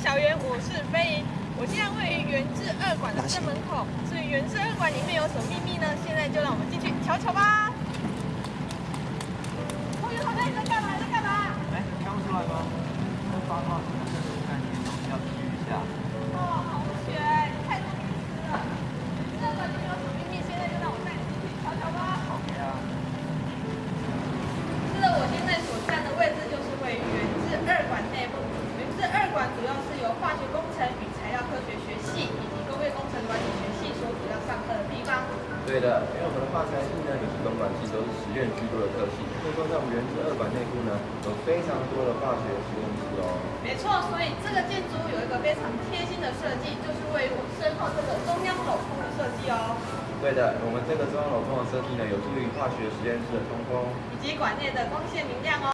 小圆，我是飞云。我现在位于原治二馆的正门口。所以原治二馆里面有什么秘密呢？现在就让我们进去瞧瞧吧。同学，同学，你在干嘛？在干嘛？哎，看不出来吗？这八卦是这个概念，东西要注意一下。哦，同学，你太多隐私了。这馆里面有什么秘密？现在就让我带你进去瞧瞧吧。好呀。是的，我现在所站的位置就是位于原治二馆内部。原治二馆主要是由化学工程与材料科学学系以及工业工程管理学系所主要上课的地方。对的，因为我们的化材系呢以及工管系都是实验居多的科系，所以说在我们原子二馆内部呢，有非常多的化学实验室哦。没错，所以这个建筑有一个非常贴心的设计，就是位于我身后这个中央镂空的设计哦。对的，我们这个中央镂空的设计呢，有助于化学实验室的通风，以及馆内的光线明亮哦。